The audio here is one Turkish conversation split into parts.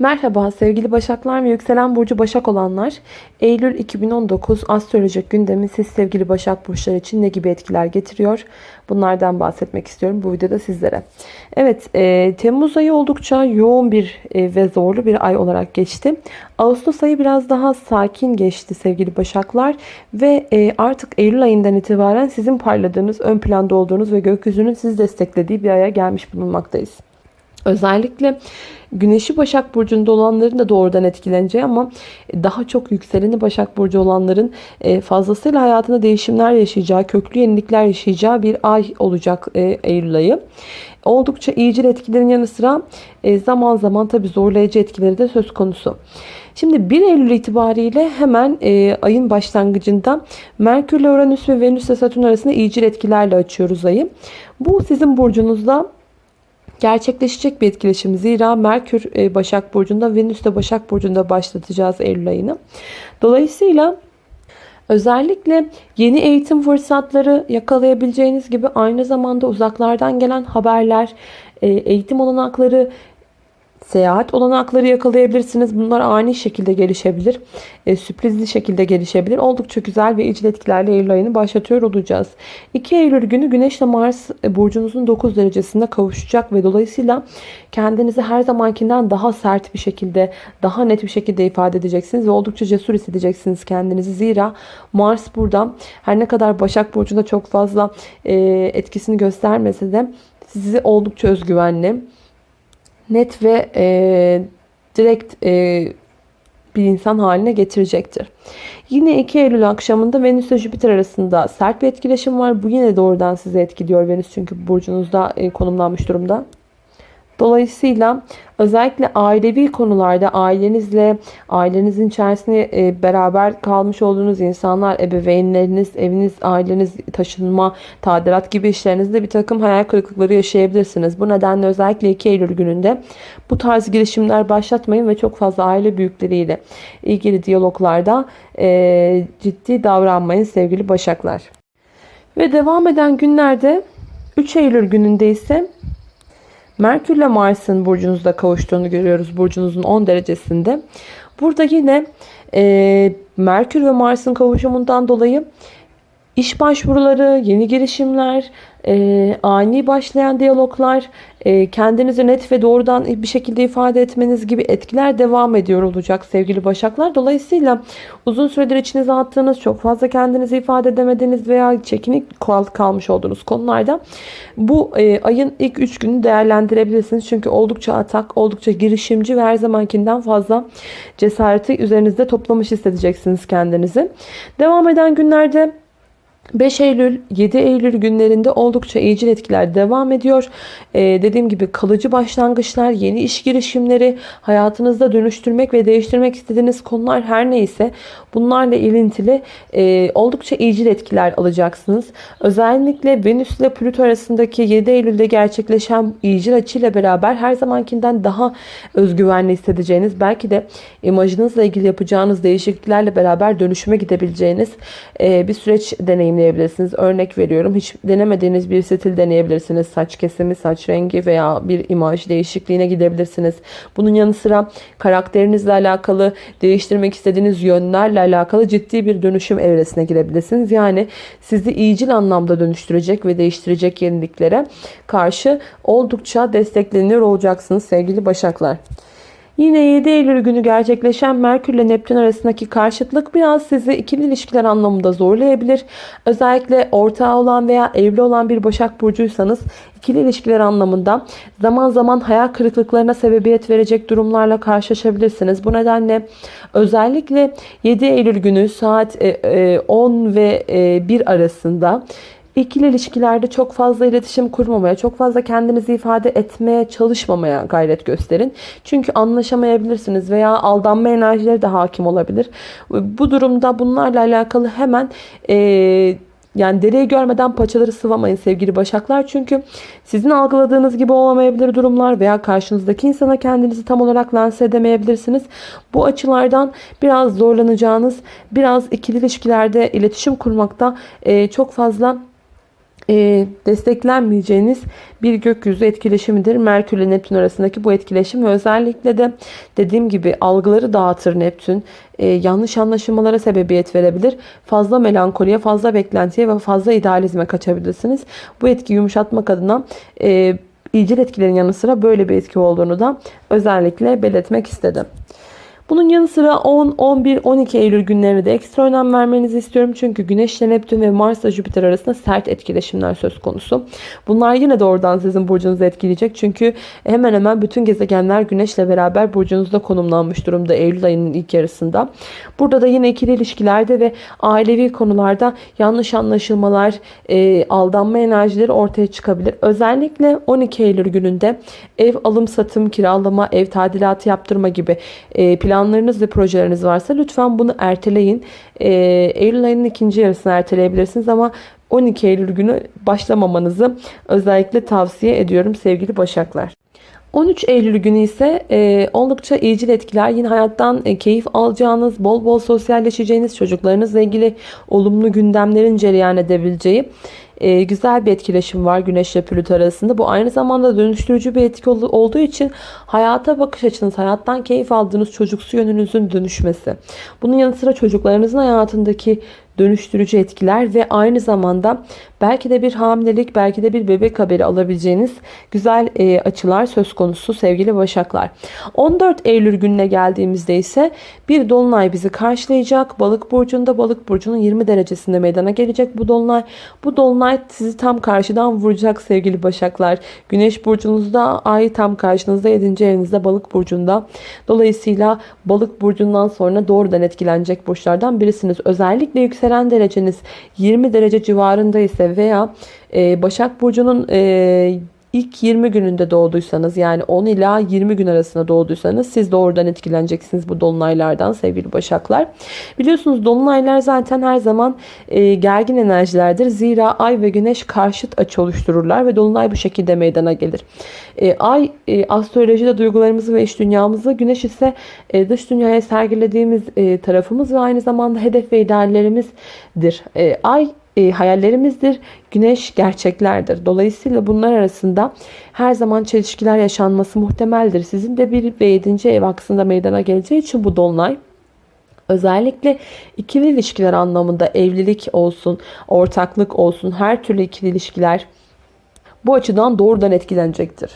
Merhaba sevgili Başaklar ve yükselen burcu Başak olanlar. Eylül 2019 astrolojik gündemi siz sevgili Başak burçları için ne gibi etkiler getiriyor? Bunlardan bahsetmek istiyorum bu videoda sizlere. Evet e, Temmuz ayı oldukça yoğun bir e, ve zorlu bir ay olarak geçti. Ağustos ayı biraz daha sakin geçti sevgili Başaklar. Ve e, artık Eylül ayından itibaren sizin parladığınız, ön planda olduğunuz ve gökyüzünün sizi desteklediği bir aya gelmiş bulunmaktayız. Özellikle Güneşi Başak Burcu'nda olanların da doğrudan etkileneceği ama daha çok yükseleni Başak Burcu olanların e, fazlasıyla hayatında değişimler yaşayacağı, köklü yenilikler yaşayacağı bir ay olacak e, Eylül ayı. Oldukça iyicil etkilerin yanı sıra e, zaman zaman tabi zorlayıcı etkileri de söz konusu. Şimdi 1 Eylül itibariyle hemen ayın başlangıcında Merkür, Uranüs ve Venüs ile Satürn arasında iyicil etkilerle açıyoruz ayı. Bu sizin burcunuzda gerçekleşecek bir etkileşim. Zira Merkür e, Başak Burcu'nda, Venüs de Başak Burcu'nda başlatacağız Eylül ayını. Dolayısıyla özellikle yeni eğitim fırsatları yakalayabileceğiniz gibi aynı zamanda uzaklardan gelen haberler, e, eğitim olanakları Seyahat olanakları yakalayabilirsiniz. Bunlar ani şekilde gelişebilir. E, sürprizli şekilde gelişebilir. Oldukça güzel ve icil etkilerle Eylül ayını başlatıyor olacağız. 2 Eylül günü Güneş ile Mars e, burcunuzun 9 derecesinde kavuşacak ve dolayısıyla kendinizi her zamankinden daha sert bir şekilde, daha net bir şekilde ifade edeceksiniz ve oldukça cesur hissedeceksiniz kendinizi. Zira Mars burada her ne kadar Başak Burcu'nda çok fazla e, etkisini göstermese de sizi oldukça özgüvenli, net ve e, direkt e, bir insan haline getirecektir. Yine 2 Eylül akşamında Venüs ile Jüpiter arasında sert bir etkileşim var. Bu yine doğrudan sizi etkiliyor Venüs çünkü burcunuzda e, konumlanmış durumda. Dolayısıyla özellikle ailevi konularda ailenizle, ailenizin içerisinde e, beraber kalmış olduğunuz insanlar, ebeveynleriniz, eviniz, aileniz, taşınma, tadilat gibi işlerinizde bir takım hayal kırıklıkları yaşayabilirsiniz. Bu nedenle özellikle 2 Eylül gününde bu tarz girişimler başlatmayın ve çok fazla aile büyükleriyle ilgili diyaloglarda e, ciddi davranmayın sevgili başaklar. Ve devam eden günlerde 3 Eylül gününde ise Merkür ile Mars'ın burcunuzda kavuştuğunu görüyoruz. Burcunuzun 10 derecesinde. Burada yine e, Merkür ve Mars'ın kavuşumundan dolayı iş başvuruları, yeni girişimler, e, ani başlayan diyaloglar, e, kendinizi net ve doğrudan bir şekilde ifade etmeniz gibi etkiler devam ediyor olacak sevgili Başaklar. Dolayısıyla uzun süredir içinize attığınız, çok fazla kendinizi ifade edemediğiniz veya çekinik kalmış olduğunuz konularda bu e, ayın ilk 3 günü değerlendirebilirsiniz. Çünkü oldukça atak, oldukça girişimci ve her zamankinden fazla cesareti üzerinizde toplamış hissedeceksiniz kendinizi. Devam eden günlerde 5 Eylül 7 Eylül günlerinde oldukça iyicil etkiler devam ediyor. Ee, dediğim gibi kalıcı başlangıçlar, yeni iş girişimleri, hayatınızda dönüştürmek ve değiştirmek istediğiniz konular her neyse bunlarla ilintili e, oldukça iyicil etkiler alacaksınız. Özellikle Venüs ile Plüto arasındaki 7 Eylül'de gerçekleşen iyicil açıyla beraber her zamankinden daha özgüvenli hissedeceğiniz, belki de imajınızla ilgili yapacağınız değişikliklerle beraber dönüşüme gidebileceğiniz e, bir süreç deneyimleyebilirsiniz deneyimleyebilirsiniz. Örnek veriyorum. Hiç denemediğiniz bir stil deneyebilirsiniz. Saç kesimi, saç rengi veya bir imaj değişikliğine gidebilirsiniz. Bunun yanı sıra karakterinizle alakalı değiştirmek istediğiniz yönlerle alakalı ciddi bir dönüşüm evresine girebilirsiniz. Yani sizi iyicil anlamda dönüştürecek ve değiştirecek yeniliklere karşı oldukça destekleniyor olacaksınız sevgili başaklar. Yine 7 Eylül günü gerçekleşen Merkür ile Neptün arasındaki karşıtlık biraz sizi ikili ilişkiler anlamında zorlayabilir. Özellikle ortağı olan veya evli olan bir Başak Burcuysanız ikili ilişkiler anlamında zaman zaman hayal kırıklıklarına sebebiyet verecek durumlarla karşılaşabilirsiniz. Bu nedenle özellikle 7 Eylül günü saat 10 e, e, ve 1 e, arasında İkili ilişkilerde çok fazla iletişim kurmamaya, çok fazla kendinizi ifade etmeye çalışmamaya gayret gösterin. Çünkü anlaşamayabilirsiniz veya aldanma enerjileri de hakim olabilir. Bu durumda bunlarla alakalı hemen e, yani dereyi görmeden paçaları sıvamayın sevgili başaklar. Çünkü sizin algıladığınız gibi olamayabilir durumlar veya karşınızdaki insana kendinizi tam olarak lanse edemeyebilirsiniz. Bu açılardan biraz zorlanacağınız, biraz ikili ilişkilerde iletişim kurmakta e, çok fazla e, desteklenmeyeceğiniz bir gökyüzü etkileşimidir. Merkür ile Neptün arasındaki bu etkileşim ve özellikle de dediğim gibi algıları dağıtır Neptün. E, yanlış anlaşılmalara sebebiyet verebilir. Fazla melankoliye, fazla beklentiye ve fazla idealizme kaçabilirsiniz. Bu etki yumuşatmak adına e, iyicil etkilerin yanı sıra böyle bir etki olduğunu da özellikle belirtmek istedim. Bunun yanı sıra 10, 11, 12 Eylül günlerine de ekstra önem vermenizi istiyorum. Çünkü Güneş ile Neptün ve Mars ile Jüpiter arasında sert etkileşimler söz konusu. Bunlar yine doğrudan sizin burcunuzu etkileyecek. Çünkü hemen hemen bütün gezegenler Güneş ile beraber burcunuzda konumlanmış durumda Eylül ayının ilk yarısında. Burada da yine ikili ilişkilerde ve ailevi konularda yanlış anlaşılmalar, e, aldanma enerjileri ortaya çıkabilir. Özellikle 12 Eylül gününde ev alım satım, kiralama, ev tadilatı yaptırma gibi e, plan planlarınız ve projeleriniz varsa lütfen bunu erteleyin. Ee, Eylül ayının ikinci yarısını erteleyebilirsiniz ama 12 Eylül günü başlamamanızı özellikle tavsiye ediyorum sevgili Başaklar. 13 Eylül günü ise e, oldukça iyicil etkiler. Yine hayattan e, keyif alacağınız, bol bol sosyalleşeceğiniz, çocuklarınızla ilgili olumlu gündemlerin cereyan edebileceği e, güzel bir etkileşim var Güneş ile Plüto arasında. Bu aynı zamanda dönüştürücü bir etki olduğu için hayata bakış açınız, hayattan keyif aldığınız çocuksu yönünüzün dönüşmesi. Bunun yanı sıra çocuklarınızın hayatındaki dönüştürücü etkiler ve aynı zamanda belki de bir hamilelik, belki de bir bebek haberi alabileceğiniz güzel e, açılar söz konusu sevgili Başaklar. 14 Eylül gününe geldiğimizde ise bir dolunay bizi karşılayacak. Balık burcunda, balık burcunun 20 derecesinde meydana gelecek bu dolunay. Bu dolunay sizi tam karşıdan vuracak sevgili Başaklar. Güneş burcunuzda, ay tam karşınızda 7. evinizde balık burcunda. Dolayısıyla balık burcundan sonra doğrudan etkilenecek burçlardan birisiniz. Özellikle yükselen yükselen dereceniz 20 derece civarında ise veya e, Başak Burcu'nun e, ilk 20 gününde doğduysanız yani 10 ila 20 gün arasında doğduysanız siz doğrudan etkileneceksiniz bu dolunaylardan sevgili başaklar. Biliyorsunuz dolunaylar zaten her zaman e, gergin enerjilerdir. Zira ay ve güneş karşıt açı oluştururlar ve dolunay bu şekilde meydana gelir. E, ay e, astrolojide duygularımızı ve iç dünyamızı, güneş ise e, dış dünyaya sergilediğimiz e, tarafımız ve aynı zamanda hedef ve ideallerimizdir. E, ay e, hayallerimizdir. Güneş gerçeklerdir. Dolayısıyla bunlar arasında her zaman çelişkiler yaşanması muhtemeldir. Sizin de bir ve 7. ev aksında meydana geleceği için bu dolunay Özellikle ikili ilişkiler anlamında evlilik olsun, ortaklık olsun, her türlü ikili ilişkiler bu açıdan doğrudan etkilenecektir.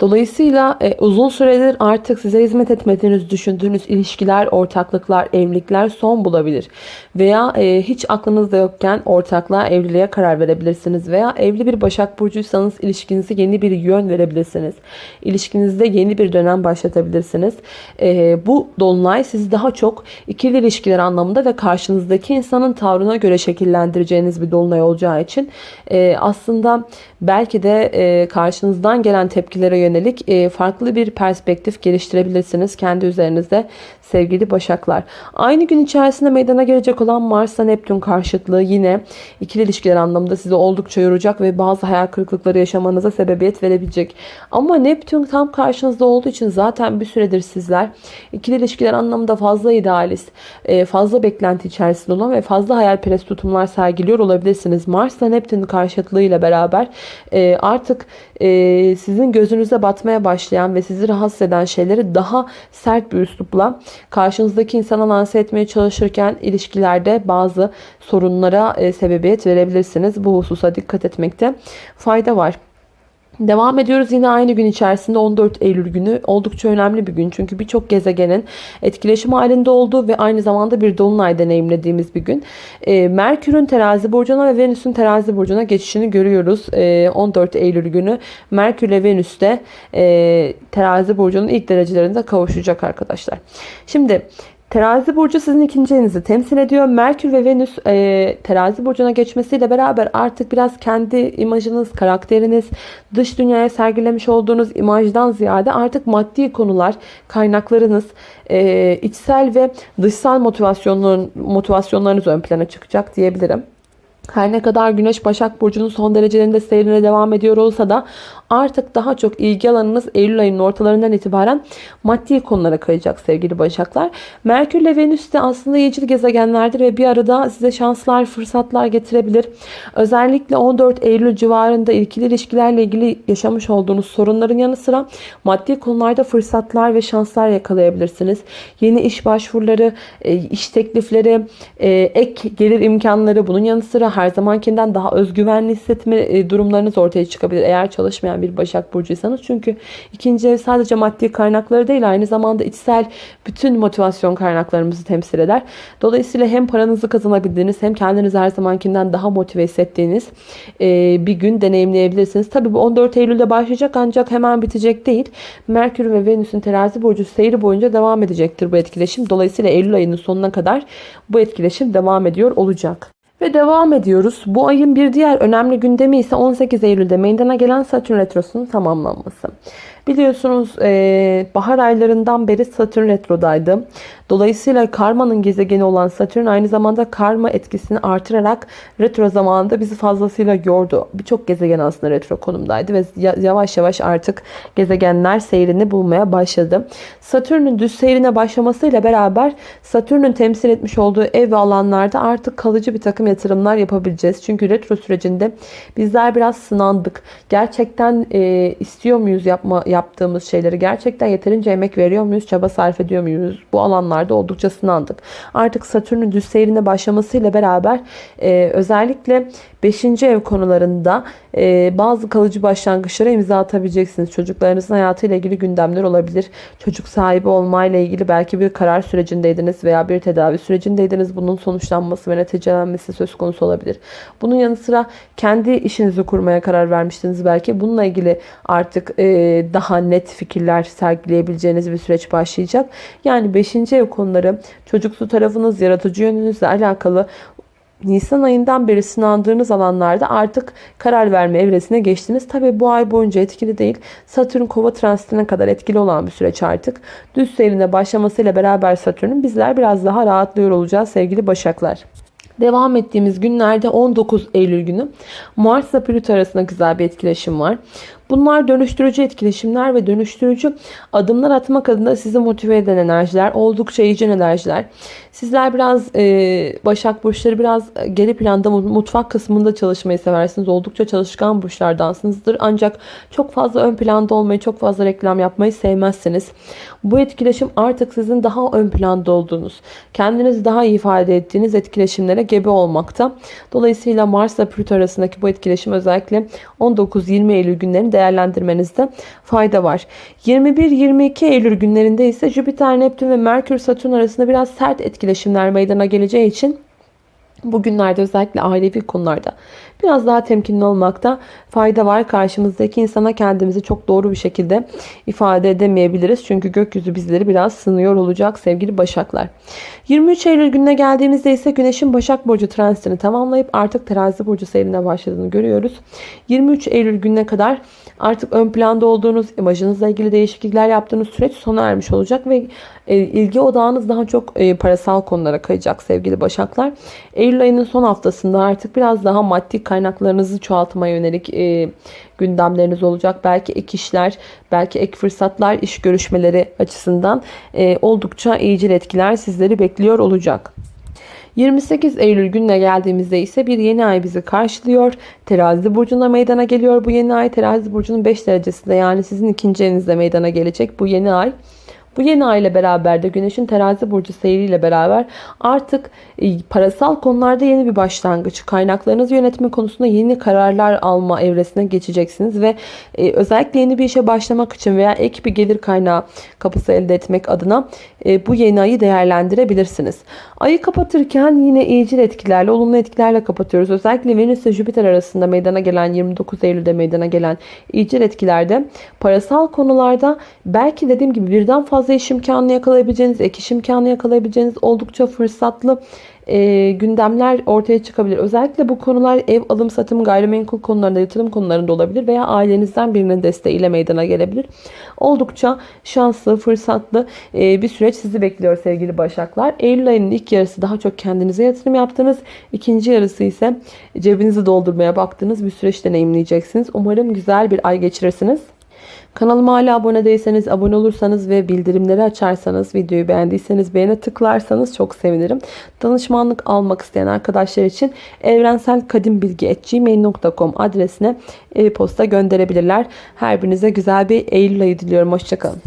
Dolayısıyla e, uzun süredir artık size hizmet etmediğiniz düşündüğünüz ilişkiler, ortaklıklar, evlilikler son bulabilir. Veya e, hiç aklınızda yokken ortaklığa, evliliğe karar verebilirsiniz. Veya evli bir Başak Burcuysanız ilişkinize yeni bir yön verebilirsiniz. İlişkinizde yeni bir dönem başlatabilirsiniz. E, bu dolunay sizi daha çok ikili ilişkiler anlamında ve karşınızdaki insanın tavrına göre şekillendireceğiniz bir dolunay olacağı için e, aslında belki de e, karşınızdan gelen tepkilere yönelik yönelik farklı bir perspektif geliştirebilirsiniz. Kendi üzerinizde sevgili başaklar. Aynı gün içerisinde meydana gelecek olan Mars'a Neptün karşıtlığı yine ikili ilişkiler anlamında sizi oldukça yoracak ve bazı hayal kırıklıkları yaşamanıza sebebiyet verebilecek. Ama Neptün tam karşınızda olduğu için zaten bir süredir sizler ikili ilişkiler anlamında fazla idealist, e, fazla beklenti içerisinde olan ve fazla hayalperest tutumlar sergiliyor olabilirsiniz. Mars'la Neptün karşıtlığıyla beraber e, artık sizin gözünüze batmaya başlayan ve sizi rahatsız eden şeyleri daha sert bir üslupla karşınızdaki insana lanse etmeye çalışırken ilişkilerde bazı sorunlara e, sebebiyet verebilirsiniz. Bu hususa dikkat etmekte fayda var. Devam ediyoruz yine aynı gün içerisinde 14 Eylül günü oldukça önemli bir gün. Çünkü birçok gezegenin etkileşim halinde olduğu ve aynı zamanda bir dolunay deneyimlediğimiz bir gün. E, Merkür'ün terazi burcuna ve Venüs'ün terazi burcuna geçişini görüyoruz. E, 14 Eylül günü Merkür ile Venüs de e, terazi burcunun ilk derecelerinde kavuşacak arkadaşlar. Şimdi Terazi burcu sizin ikinci temsil ediyor. Merkür ve Venüs e, terazi burcuna geçmesiyle beraber artık biraz kendi imajınız, karakteriniz, dış dünyaya sergilemiş olduğunuz imajdan ziyade artık maddi konular, kaynaklarınız, e, içsel ve dışsal motivasyonların, motivasyonlarınız ön plana çıkacak diyebilirim. Her ne kadar Güneş Başak Burcu'nun son derecelerinde seyrine devam ediyor olsa da artık daha çok ilgi alanınız Eylül ayının ortalarından itibaren maddi konulara kayacak sevgili Başaklar. Merkür ile Venüs de aslında iyicil gezegenlerdir ve bir arada size şanslar, fırsatlar getirebilir. Özellikle 14 Eylül civarında ilgili ilişkilerle ilgili yaşamış olduğunuz sorunların yanı sıra maddi konularda fırsatlar ve şanslar yakalayabilirsiniz. Yeni iş başvuruları, e, iş teklifleri, e, ek gelir imkanları bunun yanı sıra her zamankinden daha özgüvenli hissetme e, durumlarınız ortaya çıkabilir. Eğer çalışmayan bir Başak Burcuysanız. Çünkü ikinci ev sadece maddi kaynakları değil aynı zamanda içsel bütün motivasyon kaynaklarımızı temsil eder. Dolayısıyla hem paranızı kazanabildiğiniz hem kendinizi her zamankinden daha motive hissettiğiniz e, bir gün deneyimleyebilirsiniz. Tabii bu 14 Eylül'de başlayacak ancak hemen bitecek değil. Merkür ve Venüs'ün terazi burcu seyri boyunca devam edecektir bu etkileşim. Dolayısıyla Eylül ayının sonuna kadar bu etkileşim devam ediyor olacak. Ve devam ediyoruz. Bu ayın bir diğer önemli gündemi ise 18 Eylül'de meydana gelen Satürn Retrosu'nun tamamlanması. Biliyorsunuz e, bahar aylarından beri Satürn retrodaydı. Dolayısıyla karmanın gezegeni olan Satürn aynı zamanda karma etkisini artırarak retro zamanında bizi fazlasıyla yordu. Birçok gezegen aslında retro konumdaydı ve yavaş yavaş artık gezegenler seyrini bulmaya başladı. Satürn'ün düz seyrine başlamasıyla beraber Satürn'ün temsil etmiş olduğu ev ve alanlarda artık kalıcı bir takım yatırımlar yapabileceğiz. Çünkü retro sürecinde bizler biraz sınandık. Gerçekten e, istiyor muyuz yapma yaptığımız şeyleri? Gerçekten yeterince emek veriyor muyuz? Çaba sarf ediyor muyuz? Bu alanlarda oldukça sınandık. Artık Satürn'ün düz seyrine başlamasıyla beraber e, özellikle 5. ev konularında e, bazı kalıcı başlangıçlara imza atabileceksiniz. Çocuklarınızın hayatıyla ilgili gündemler olabilir. Çocuk sahibi olmayla ilgili belki bir karar sürecindeydiniz veya bir tedavi sürecindeydiniz. Bunun sonuçlanması ve neticelenmesi söz konusu olabilir. Bunun yanı sıra kendi işinizi kurmaya karar vermiştiniz belki. Bununla ilgili artık e, daha net fikirler sergileyebileceğiniz bir süreç başlayacak. Yani 5. ev konuları çocuksu tarafınız, yaratıcı yönünüzle alakalı Nisan ayından beri sınandığınız alanlarda artık karar verme evresine geçtiniz. Tabi bu ay boyunca etkili değil. Satürn kova transitine kadar etkili olan bir süreç artık. Düz seyrine başlamasıyla beraber Satürn'ün bizler biraz daha rahatlıyor olacağız sevgili Başaklar. Devam ettiğimiz günlerde 19 Eylül günü Mars ile Plüto arasında güzel bir etkileşim var. Bunlar dönüştürücü etkileşimler ve dönüştürücü adımlar atmak adına sizi motive eden enerjiler. Oldukça iyice enerjiler. Sizler biraz e, Başak Burçları biraz geri planda mutfak kısmında çalışmayı seversiniz. Oldukça çalışkan burçlardansınızdır. Ancak çok fazla ön planda olmayı, çok fazla reklam yapmayı sevmezsiniz. Bu etkileşim artık sizin daha ön planda olduğunuz, kendinizi daha iyi ifade ettiğiniz etkileşimlere gebe olmakta. Dolayısıyla Mars ile Plüto arasındaki bu etkileşim özellikle 19-20 Eylül günlerinde değerlendirmenizde fayda var. 21-22 Eylül günlerinde ise Jüpiter, Neptün ve Merkür, Satürn arasında biraz sert etkileşimler meydana geleceği için Bugünlerde özellikle ailevi konularda biraz daha temkinli olmakta fayda var. Karşımızdaki insana kendimizi çok doğru bir şekilde ifade edemeyebiliriz. Çünkü gökyüzü bizleri biraz sınıyor olacak sevgili Başaklar. 23 Eylül gününe geldiğimizde ise Güneş'in Başak Burcu transitini tamamlayıp artık Terazi Burcu seyrine başladığını görüyoruz. 23 Eylül gününe kadar artık ön planda olduğunuz, imajınızla ilgili değişiklikler yaptığınız süreç sona ermiş olacak ve ilgi odağınız daha çok e, parasal konulara kayacak sevgili Başaklar. Eylül ayının son haftasında artık biraz daha maddi kaynaklarınızı çoğaltmaya yönelik e, gündemleriniz olacak. Belki ek işler, belki ek fırsatlar, iş görüşmeleri açısından oldukça iyicil etkiler sizleri bekliyor olacak. 28 Eylül gününe geldiğimizde ise bir yeni ay bizi karşılıyor. Terazi burcunda meydana geliyor bu yeni ay. Terazi burcunun 5 derecesinde yani sizin ikinci evinizde meydana gelecek bu yeni ay. Bu yeni ay ile beraber de Güneş'in terazi burcu seyriyle beraber artık e, parasal konularda yeni bir başlangıç, kaynaklarınızı yönetme konusunda yeni kararlar alma evresine geçeceksiniz ve e, özellikle yeni bir işe başlamak için veya ek bir gelir kaynağı kapısı elde etmek adına e, bu yeni ayı değerlendirebilirsiniz. Ayı kapatırken yine iyicil etkilerle, olumlu etkilerle kapatıyoruz. Özellikle Venüs ve Jüpiter arasında meydana gelen 29 Eylül'de meydana gelen iyicil etkilerde parasal konularda belki dediğim gibi birden fazla fazla iş imkanı yakalayabileceğiniz, ek iş imkanı yakalayabileceğiniz oldukça fırsatlı e, gündemler ortaya çıkabilir. Özellikle bu konular ev alım satım gayrimenkul konularında yatırım konularında olabilir veya ailenizden birinin desteğiyle meydana gelebilir. Oldukça şanslı, fırsatlı e, bir süreç sizi bekliyor sevgili Başaklar. Eylül ayının ilk yarısı daha çok kendinize yatırım yaptınız. İkinci yarısı ise cebinizi doldurmaya baktığınız bir süreç deneyimleyeceksiniz. Umarım güzel bir ay geçirirsiniz. Kanalıma hala abone değilseniz abone olursanız ve bildirimleri açarsanız videoyu beğendiyseniz beğene tıklarsanız çok sevinirim. Danışmanlık almak isteyen arkadaşlar için evrenselkadimbilgi.gmail.com adresine e-posta gönderebilirler. Her birinize güzel bir Eylül ayı diliyorum. Hoşçakalın.